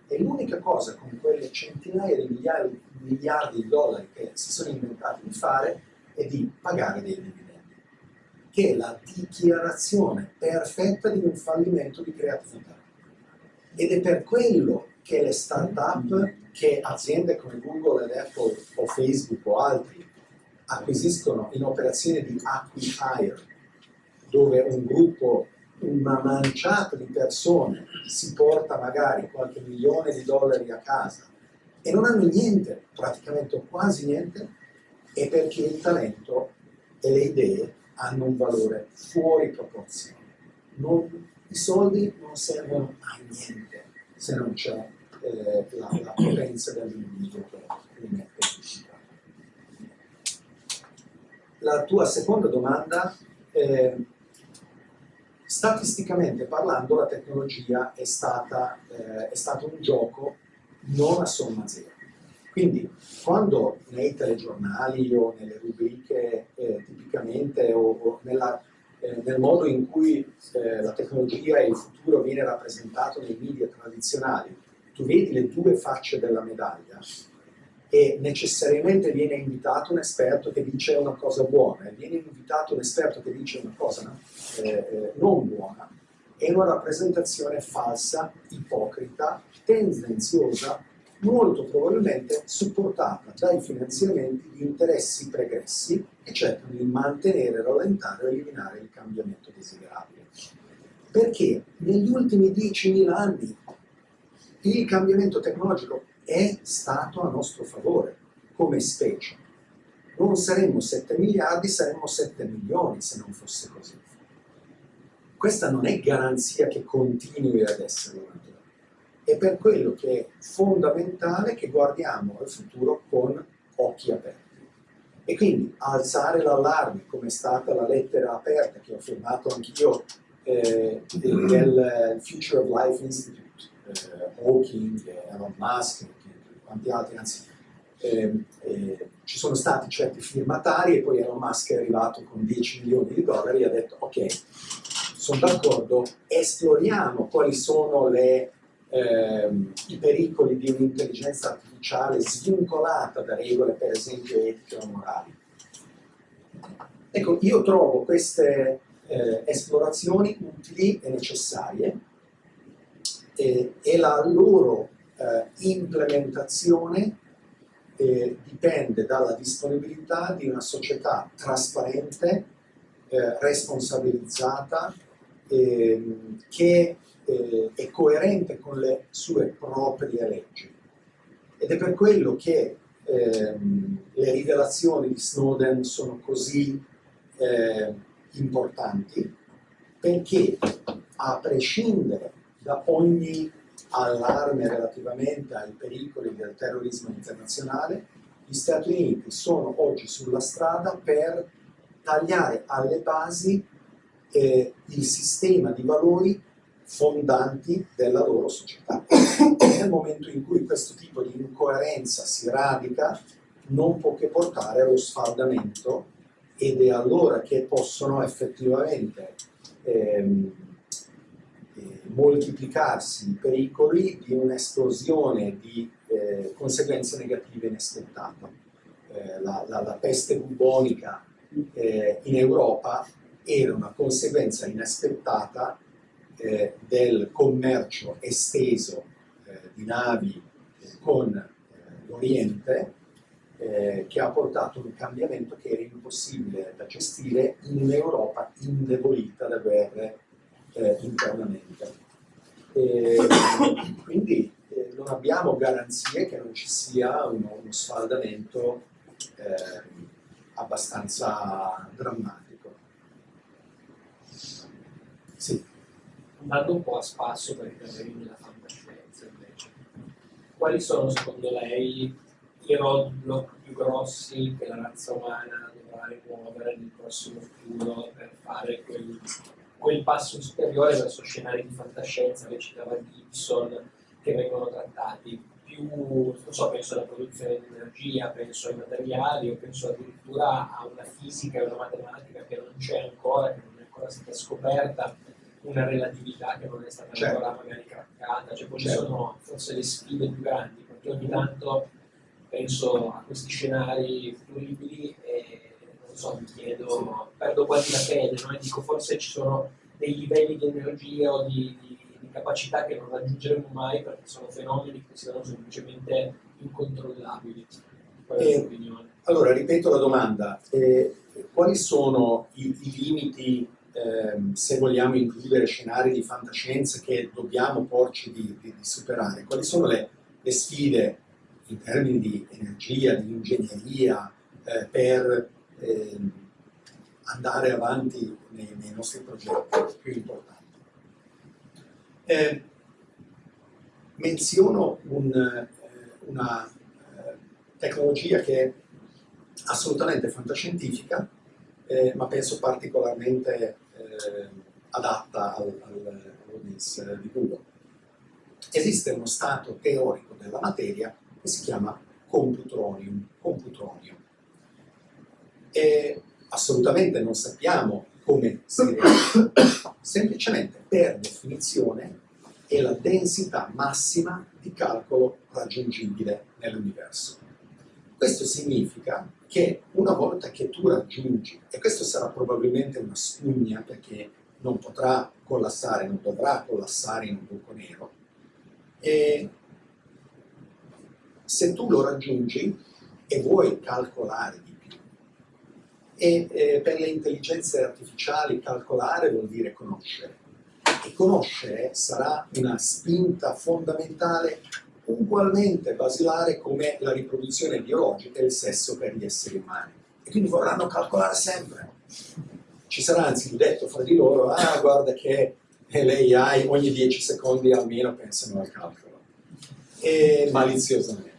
e l'unica cosa con quelle centinaia di miliardi, miliardi, di dollari che si sono inventati di fare è di pagare dei dividendi, che è la dichiarazione perfetta di un fallimento di creatività. Ed è per quello che le start-up, che aziende come Google ed Apple o Facebook o altri acquisiscono in operazioni di acquihire, dove un gruppo una manciata di persone si porta magari qualche milione di dollari a casa e non hanno niente, praticamente quasi niente, è perché il talento e le idee hanno un valore fuori proporzione. Non, I soldi non servono a niente se non c'è eh, la, la, potenza dell'individuo che li mette in uscita. La tua seconda domanda eh, Statisticamente parlando la tecnologia è, stata, eh, è stato un gioco non a somma zero. Quindi quando nei telegiornali o nelle rubriche eh, tipicamente o, o nella, eh, nel modo in cui eh, la tecnologia e il futuro viene rappresentato nei media tradizionali, tu vedi le due facce della medaglia, e necessariamente viene invitato un esperto che dice una cosa buona e viene invitato un esperto che dice una cosa eh, eh, non buona, è una rappresentazione falsa, ipocrita, tendenziosa, molto probabilmente supportata dai finanziamenti di interessi pregressi che cercano di mantenere, rallentare o eliminare il cambiamento desiderabile. Perché negli ultimi 10.000 anni il cambiamento tecnologico è stato a nostro favore come specie. Non saremmo 7 miliardi, saremmo 7 milioni se non fosse così. Questa non è garanzia che continui ad essere una È per quello che è fondamentale che guardiamo al futuro con occhi aperti. E quindi alzare l'allarme, come è stata la lettera aperta che ho firmato anch'io eh, del Future of Life Institute, eh, Hawking, Elon Musk, quanti altri, anzi eh, eh, ci sono stati certi firmatari e poi Elon Musk è arrivato con 10 milioni di dollari e ha detto ok, sono d'accordo, esploriamo quali sono le ehm, i pericoli di un'intelligenza artificiale svincolata da regole, per esempio, etiche o morali. Ecco, io trovo queste eh, esplorazioni utili e necessarie eh, e la loro eh, implementazione eh, dipende dalla disponibilità di una società trasparente, eh, responsabilizzata, ehm, che eh, è coerente con le sue proprie leggi. Ed è per quello che ehm, le rivelazioni di Snowden sono così eh, importanti, perché a prescindere da ogni allarme relativamente ai pericoli del terrorismo internazionale, gli Stati Uniti sono oggi sulla strada per tagliare alle basi eh, il sistema di valori fondanti della loro società. Nel momento in cui questo tipo di incoerenza si radica, non può che portare allo sfaldamento ed è allora che possono effettivamente ehm, eh, moltiplicarsi i pericoli di un'esplosione di eh, conseguenze negative inaspettate. Eh, la, la, la, peste bubonica eh, in Europa era una conseguenza inaspettata eh, del commercio esteso eh, di navi con l'Oriente eh, che ha portato un cambiamento che era impossibile da gestire in un'Europa indebolita da guerre eh, internamente. E, quindi eh, non abbiamo garanzie che non ci sia uno, uno sfaldamento abbastanza drammatico. Sì. Andando un po' a spasso per i terreni della fantascienza invece, quali sono secondo lei i roadblock più grossi che la razza umana dovrà rimuovere nel prossimo futuro per fare quel, quel passo superiore verso scenari di fantascienza che citava Gibson che vengono trattati più, non so, penso alla produzione di energia, penso ai materiali o penso addirittura a una fisica e una matematica che non c'è ancora, che non è ancora stata scoperta, una relatività che non è stata certo. ancora magari craccata, cioè quali certo. sono forse le sfide più grandi, perché ogni tanto penso a questi scenari futuribili e non so, mi chiedo, perdo quasi la fede, no? e dico forse ci sono dei livelli di energia o di, di, di capacità che non raggiungeremo mai perché sono fenomeni che siano semplicemente incontrollabili. Opinione? Allora, ripeto la domanda, eh, quali sono i, i limiti ehm, se vogliamo includere scenari di fantascienza che dobbiamo porci di, di, di superare? Quali sono le, le sfide in termini di energia, di ingegneria, eh, per eh, andare avanti nei, nei, nostri progetti più importanti. Eh, menziono un, eh, una eh, tecnologia che è assolutamente fantascientifica, eh, ma penso particolarmente adatta al, al, all'audience di Google. Esiste uno stato teorico della materia che si chiama computronium, computronio. E assolutamente non sappiamo come si realizza, semplicemente per definizione è la densità massima di calcolo raggiungibile nell'universo. Questo significa che una volta che tu raggiungi, e questo sarà probabilmente una spugna perché non potrà collassare, non dovrà collassare in un buco nero, e se tu lo raggiungi e vuoi calcolare di più, e eh, per le intelligenze artificiali calcolare vuol dire conoscere, e conoscere sarà una spinta fondamentale ugualmente basilare come la riproduzione biologica e il sesso per gli esseri umani. E quindi vorranno calcolare sempre. Ci sarà anzi il detto fra di loro, ah guarda che l'AI ogni 10 secondi almeno pensano al calcolo. E maliziosamente.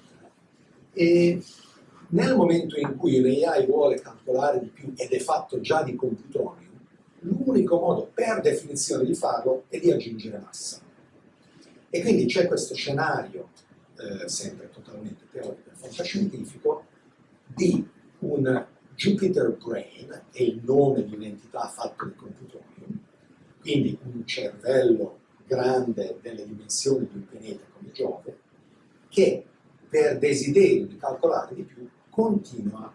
E nel momento in cui l'AI vuole calcolare di più ed è fatto già di computronium, l'unico modo per definizione di farlo è di aggiungere massa. E quindi c'è questo scenario, eh, sempre totalmente teorico e fantascientifico, di un Jupiter Brain, è il nome di un'entità fatta di computronium, quindi un cervello grande delle dimensioni di un pianeta come Giove, che per desiderio di calcolare di più continua